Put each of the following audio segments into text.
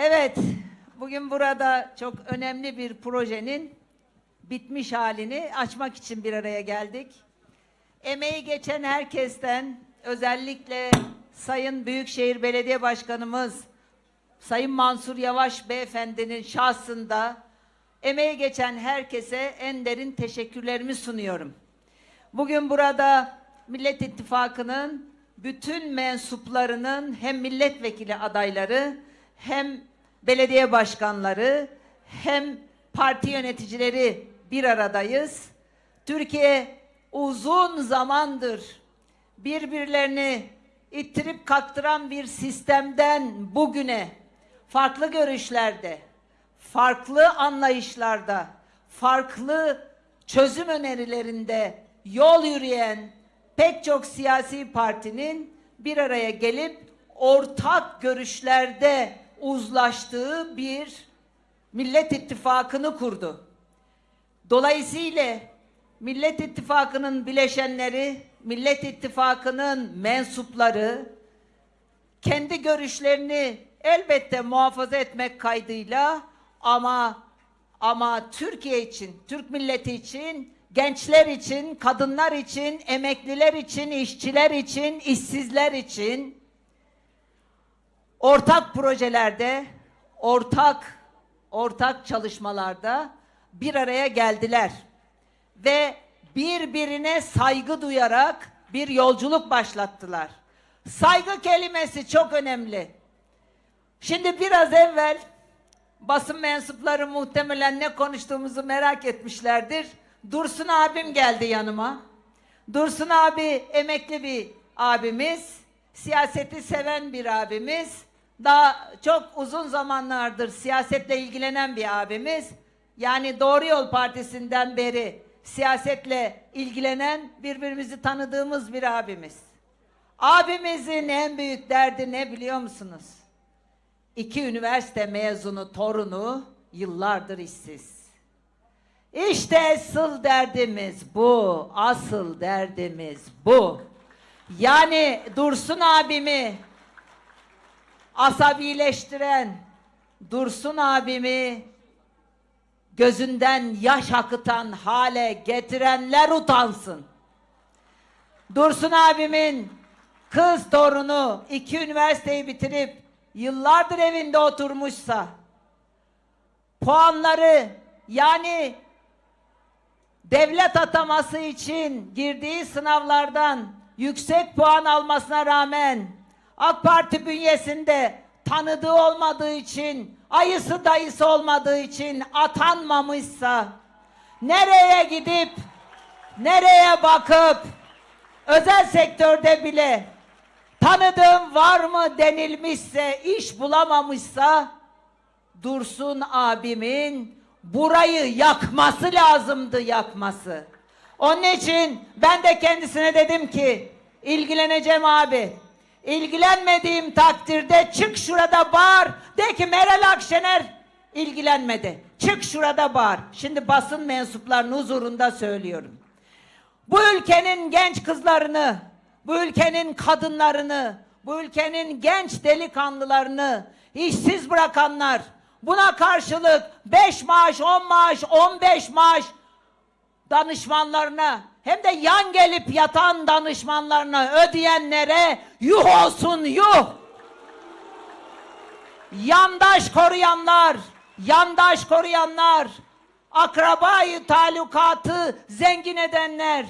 Evet, bugün burada çok önemli bir projenin bitmiş halini açmak için bir araya geldik. Emeği geçen herkesten özellikle Sayın Büyükşehir Belediye Başkanımız Sayın Mansur Yavaş Beyefendinin şahsında emeği geçen herkese en derin teşekkürlerimi sunuyorum. Bugün burada Millet İttifakı'nın bütün mensuplarının hem milletvekili adayları hem belediye başkanları hem parti yöneticileri bir aradayız. Türkiye uzun zamandır birbirlerini ittirip kaktıran bir sistemden bugüne farklı görüşlerde, farklı anlayışlarda, farklı çözüm önerilerinde yol yürüyen pek çok siyasi partinin bir araya gelip ortak görüşlerde uzlaştığı bir Millet İttifakı'nı kurdu. Dolayısıyla Millet İttifakı'nın bileşenleri, Millet İttifakı'nın mensupları kendi görüşlerini elbette muhafaza etmek kaydıyla ama ama Türkiye için, Türk milleti için, gençler için, kadınlar için, emekliler için, işçiler için, işsizler için ortak projelerde, ortak ortak çalışmalarda bir araya geldiler ve birbirine saygı duyarak bir yolculuk başlattılar. Saygı kelimesi çok önemli. Şimdi biraz evvel basın mensupları muhtemelen ne konuştuğumuzu merak etmişlerdir. Dursun abim geldi yanıma. Dursun abi emekli bir abimiz, siyaseti seven bir abimiz, daha çok uzun zamanlardır siyasetle ilgilenen bir abimiz. Yani Doğru Yol Partisi'nden beri siyasetle ilgilenen, birbirimizi tanıdığımız bir abimiz. Abimizin en büyük derdi ne biliyor musunuz? İki üniversite mezunu torunu yıllardır işsiz. İşte asıl derdimiz bu. Asıl derdimiz bu. Yani Dursun abimi asabileştiren Dursun abimi gözünden yaş akıtan hale getirenler utansın. Dursun abimin kız torunu iki üniversiteyi bitirip yıllardır evinde oturmuşsa puanları yani devlet ataması için girdiği sınavlardan yüksek puan almasına rağmen AK Parti bünyesinde tanıdığı olmadığı için, ayısı dayısı olmadığı için atanmamışsa nereye gidip nereye bakıp özel sektörde bile tanıdığım var mı denilmişse iş bulamamışsa Dursun abimin burayı yakması lazımdı yakması. Onun için ben de kendisine dedim ki ilgileneceğim abi. İlgilenmediğim takdirde çık şurada bağır. De ki Meral Akşener ilgilenmedi. Çık şurada bağır. Şimdi basın mensuplarının huzurunda söylüyorum. Bu ülkenin genç kızlarını, bu ülkenin kadınlarını, bu ülkenin genç delikanlılarını işsiz bırakanlar, buna karşılık 5 maaş, 10 maaş, 15 maaş danışmanlarına hem de yan gelip yatan danışmanlarına ödeyenlere yuh olsun yuh. Yandaş koruyanlar, yandaş koruyanlar, akrabayı talukatı zengin edenler.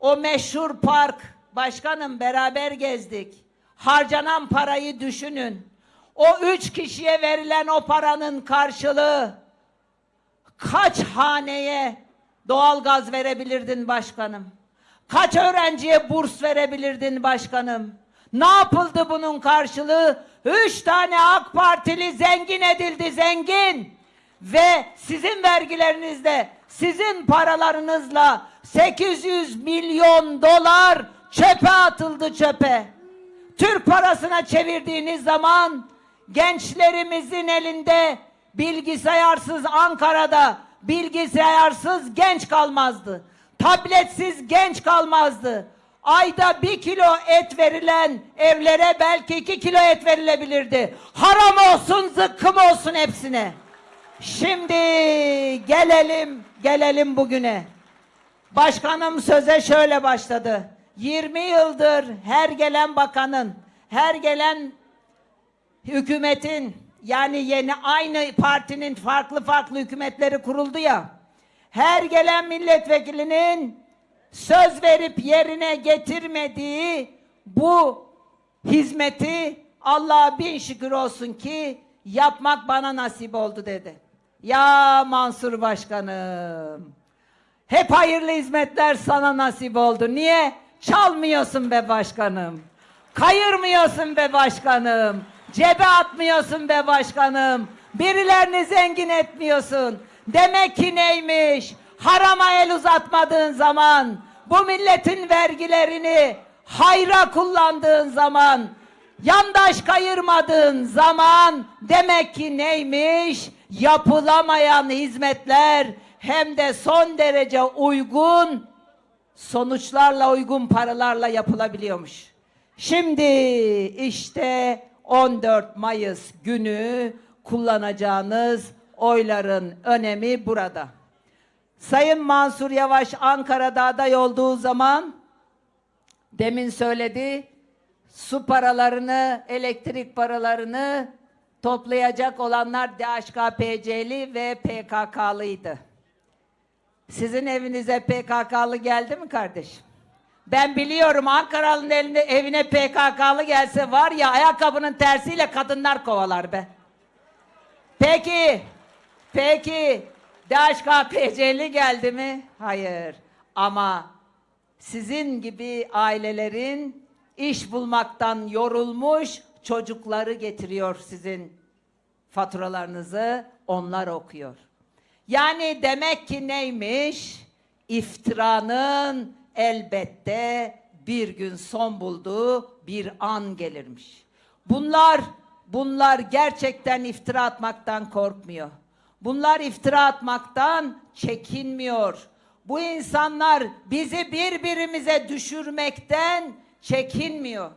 O meşhur park, başkanım beraber gezdik. Harcanan parayı düşünün. O üç kişiye verilen o paranın karşılığı kaç haneye doğalgaz verebilirdin başkanım? Kaç öğrenciye burs verebilirdin başkanım? Ne yapıldı bunun karşılığı? Üç tane AK Partili zengin edildi zengin. Ve sizin vergilerinizle, sizin paralarınızla 800 milyon dolar çöpe atıldı çöpe. Türk parasına çevirdiğiniz zaman gençlerimizin elinde bilgisayarsız Ankara'da bilgisayarsız genç kalmazdı. Tabletsiz genç kalmazdı. ayda bir kilo et verilen evlere belki iki kilo et verilebilirdi. Haram olsun zıkkım olsun hepsine. Şimdi gelelim gelelim bugüne. Başkanım söze şöyle başladı. 20 yıldır her gelen bakanın, her gelen hükümetin yani yeni aynı partinin farklı farklı hükümetleri kuruldu ya. Her gelen milletvekilinin söz verip yerine getirmediği bu hizmeti Allah'a bin şükür olsun ki yapmak bana nasip oldu dedi. Ya Mansur Başkanım. Hep hayırlı hizmetler sana nasip oldu. Niye? Çalmıyorsun be başkanım. Kayırmıyorsun be başkanım. Cebe atmıyorsun be başkanım. Birilerini zengin etmiyorsun. Demek ki neymiş? Harama el uzatmadığın zaman, bu milletin vergilerini hayra kullandığın zaman, yandaş kayırmadığın zaman demek ki neymiş? Yapılamayan hizmetler hem de son derece uygun sonuçlarla uygun paralarla yapılabiliyormuş. Şimdi işte 14 Mayıs günü kullanacağınız oyların önemi burada. Sayın Mansur Yavaş Ankara'da aday olduğu zaman demin söyledi su paralarını, elektrik paralarını toplayacak olanlar DHKPC'li ve PKK'lıydı. Sizin evinize PKK'lı geldi mi kardeşim? Ben biliyorum Ankaralı'nın eline, evine PKK'lı gelse var ya ayakkabının tersiyle kadınlar kovalar be. Peki, peki DHKPC'li geldi mi? Hayır. Ama sizin gibi ailelerin iş bulmaktan yorulmuş çocukları getiriyor sizin faturalarınızı onlar okuyor. Yani demek ki neymiş? İftiranın elbette bir gün son bulduğu bir an gelirmiş. Bunlar bunlar gerçekten iftira atmaktan korkmuyor. Bunlar iftira atmaktan çekinmiyor. Bu insanlar bizi birbirimize düşürmekten çekinmiyor.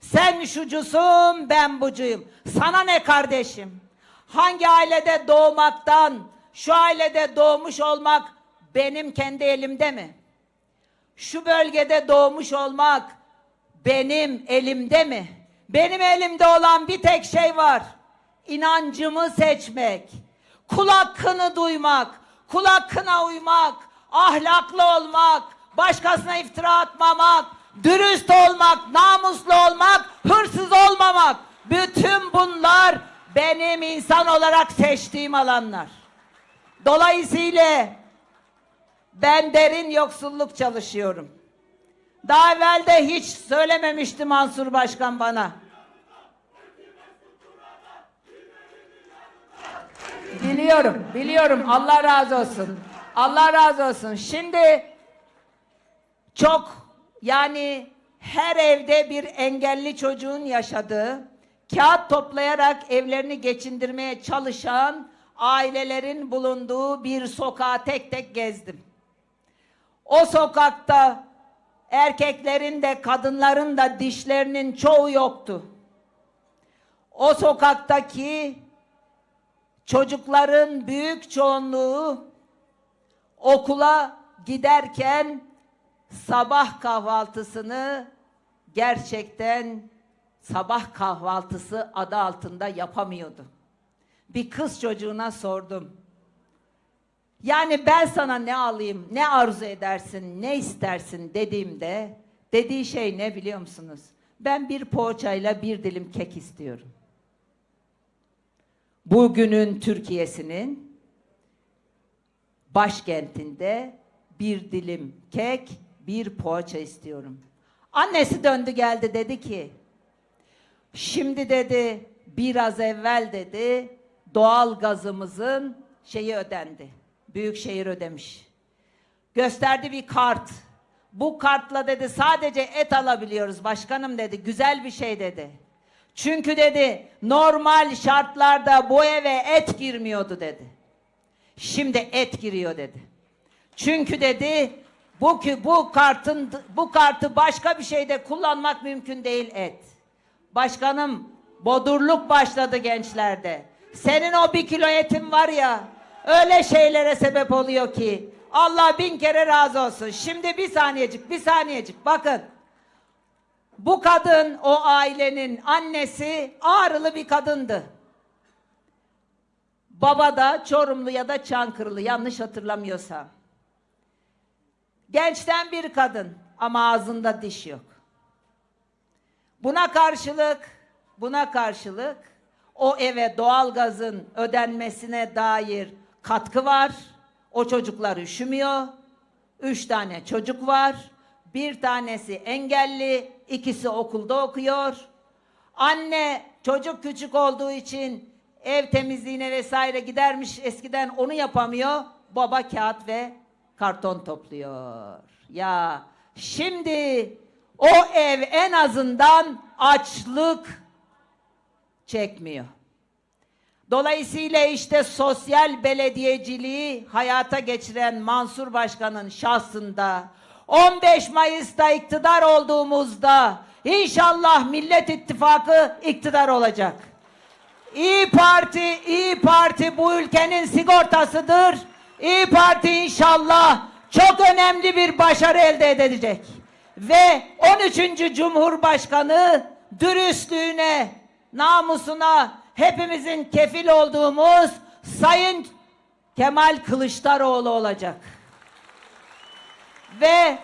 Sen şucusun, ben bucuyum. Sana ne kardeşim? Hangi ailede doğmaktan, şu ailede doğmuş olmak benim kendi elimde mi? Şu bölgede doğmuş olmak benim elimde mi? Benim elimde olan bir tek şey var. İnancımı seçmek, kul hakkını duymak, kul hakkına uymak, ahlaklı olmak, başkasına iftira atmamak, dürüst olmak, namuslu olmak, hırsız olmamak. Bütün bunlar benim insan olarak seçtiğim alanlar. Dolayısıyla ben derin yoksulluk çalışıyorum. Daha evvel hiç söylememişti Mansur Başkan bana. Biliyorum, biliyorum. Allah razı olsun. Allah razı olsun. Şimdi çok yani her evde bir engelli çocuğun yaşadığı, kağıt toplayarak evlerini geçindirmeye çalışan ailelerin bulunduğu bir sokağa tek tek gezdim. O sokakta erkeklerin de kadınların da dişlerinin çoğu yoktu. O sokaktaki çocukların büyük çoğunluğu okula giderken sabah kahvaltısını gerçekten sabah kahvaltısı adı altında yapamıyordu. Bir kız çocuğuna sordum. Yani ben sana ne alayım, ne arzu edersin, ne istersin dediğimde dediği şey ne biliyor musunuz? Ben bir poğaçayla bir dilim kek istiyorum. Bugünün Türkiye'sinin başkentinde bir dilim kek, bir poğaça istiyorum. Annesi döndü geldi dedi ki, şimdi dedi biraz evvel dedi doğal gazımızın şeyi ödendi. Büyükşehir ödemiş. Gösterdi bir kart. Bu kartla dedi sadece et alabiliyoruz başkanım dedi. Güzel bir şey dedi. Çünkü dedi normal şartlarda bu eve et girmiyordu dedi. Şimdi et giriyor dedi. Çünkü dedi Bu bu kartın bu kartı başka bir şeyde kullanmak mümkün değil et. Başkanım bodurluk başladı gençlerde. Senin o bir kilo etin var ya öyle şeylere sebep oluyor ki Allah bin kere razı olsun. Şimdi bir saniyecik bir saniyecik bakın. Bu kadın o ailenin annesi ağrılı bir kadındı. Baba da Çorumlu ya da Çankırılı yanlış hatırlamıyorsam. Gençten bir kadın ama ağzında diş yok. Buna karşılık, buna karşılık o eve doğalgazın ödenmesine dair katkı var. O çocuklar üşümüyor. Üç tane çocuk var. Bir tanesi engelli, ikisi okulda okuyor. Anne çocuk küçük olduğu için ev temizliğine vesaire gidermiş eskiden onu yapamıyor. Baba kağıt ve karton topluyor. Ya şimdi o ev en azından açlık çekmiyor. Dolayısıyla işte sosyal belediyeciliği hayata geçiren Mansur Başkan'ın şahsında 15 Mayıs'ta iktidar olduğumuzda inşallah Millet İttifakı iktidar olacak. İyi Parti, İyi Parti bu ülkenin sigortasıdır. İyi Parti inşallah çok önemli bir başarı elde edecek. Ve 13. Cumhurbaşkanı dürüstlüğüne, namusuna hepimizin kefil olduğumuz Sayın Kemal Kılıçdaroğlu olacak. Ve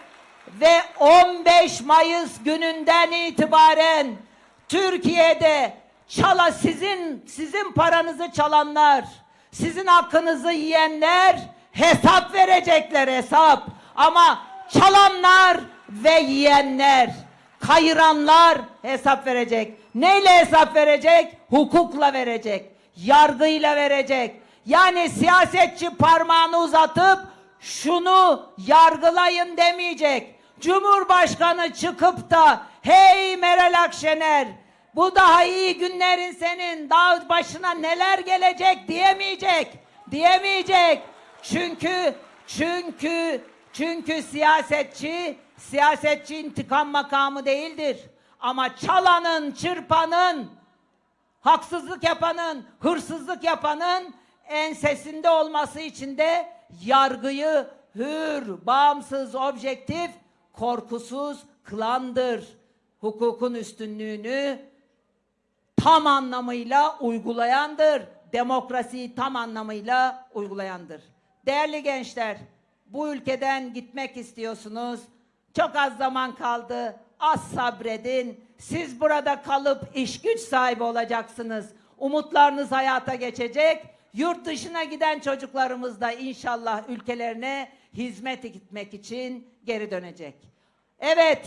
ve 15 Mayıs gününden itibaren Türkiye'de çala sizin sizin paranızı çalanlar, sizin hakkınızı yiyenler hesap verecekler hesap. Ama çalanlar ve yiyenler, kayıranlar hesap verecek. Neyle hesap verecek? Hukukla verecek. Yargıyla verecek. Yani siyasetçi parmağını uzatıp şunu yargılayın demeyecek. Cumhurbaşkanı çıkıp da hey Meral Akşener bu daha iyi günlerin senin daha başına neler gelecek diyemeyecek. Diyemeyecek. Çünkü çünkü çünkü siyasetçi siyasetçi intikam makamı değildir. Ama çalanın, çırpanın, haksızlık yapanın, hırsızlık yapanın ensesinde olması için de yargıyı hür, bağımsız, objektif, korkusuz kılandır. Hukukun üstünlüğünü tam anlamıyla uygulayandır. Demokrasiyi tam anlamıyla uygulayandır. Değerli gençler, bu ülkeden gitmek istiyorsunuz. Çok az zaman kaldı. Az sabredin. Siz burada kalıp iş güç sahibi olacaksınız. Umutlarınız hayata geçecek. Yurt dışına giden çocuklarımız da inşallah ülkelerine hizmet etmek için geri dönecek. Evet,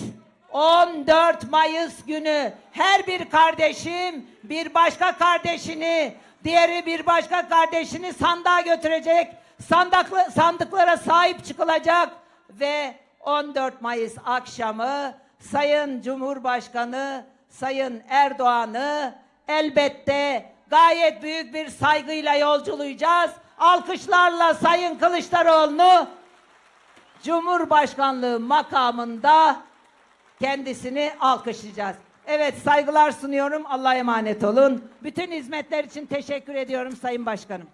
14 Mayıs günü her bir kardeşim bir başka kardeşini, diğeri bir başka kardeşini sandığa götürecek. Sandıklı, sandıklara sahip çıkılacak ve 14 Mayıs akşamı Sayın Cumhurbaşkanı Sayın Erdoğan'ı elbette gayet büyük bir saygıyla yolculayacağız. Alkışlarla Sayın Kılıçdaroğlu'nu Cumhurbaşkanlığı makamında kendisini alkışlayacağız. Evet saygılar sunuyorum. Allah'a emanet olun. Bütün hizmetler için teşekkür ediyorum Sayın Başkanım.